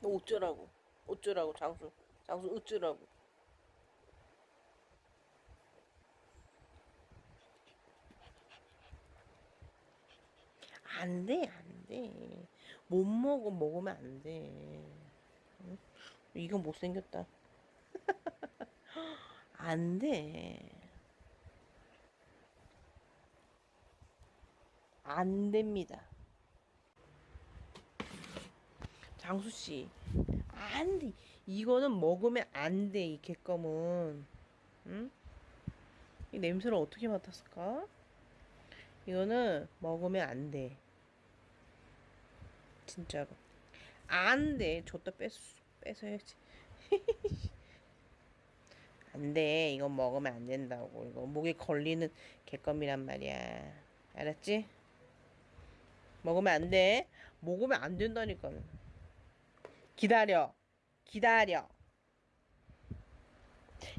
너 어쩌라고? 어쩌라고 장수? 장수 어쩌라고? 안 돼, 안 돼. 못 먹어, 먹으면 안 돼. 응? 이건 못생겼다. 안 돼. 안 됩니다. 장수 씨, 안 돼. 이거는 먹으면 안 돼, 이 개껌은. 응? 이 냄새를 어떻게 맡았을까? 이거는 먹으면 안 돼. 진짜로. 안 돼. 줬다 뺏, 뺏어야지. 안 돼. 이건 먹으면 안 된다고. 이거 목에 걸리는 개껌이란 말이야. 알았지? 먹으면 안 돼. 먹으면 안 된다니까. 기다려. 기다려.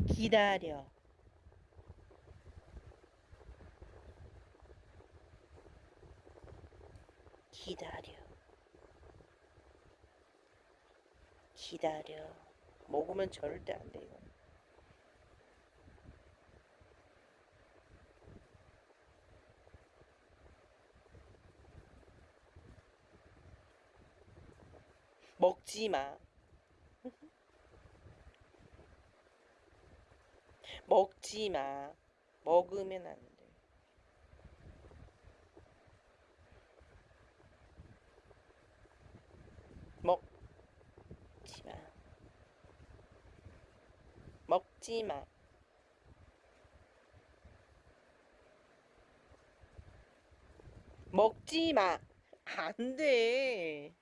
기다려. 기다려. 기다려. 먹으면 절대 안 돼, 이건. 먹지 마. 먹지 마. 먹으면 안 돼. 먹지 마. 먹지 마. 먹지 마. 안 돼.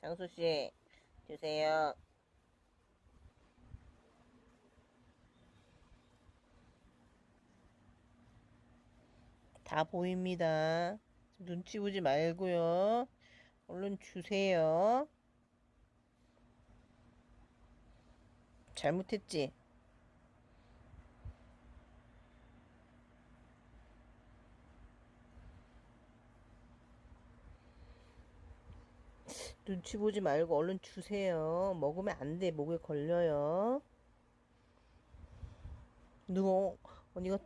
장수 씨, 주세요. 다 보입니다. 눈치 보지 말고요. 얼른 주세요. 잘못했지? 눈치 보지 말고 얼른 주세요. 먹으면 안 돼. 목에 걸려요. 누워. 언니가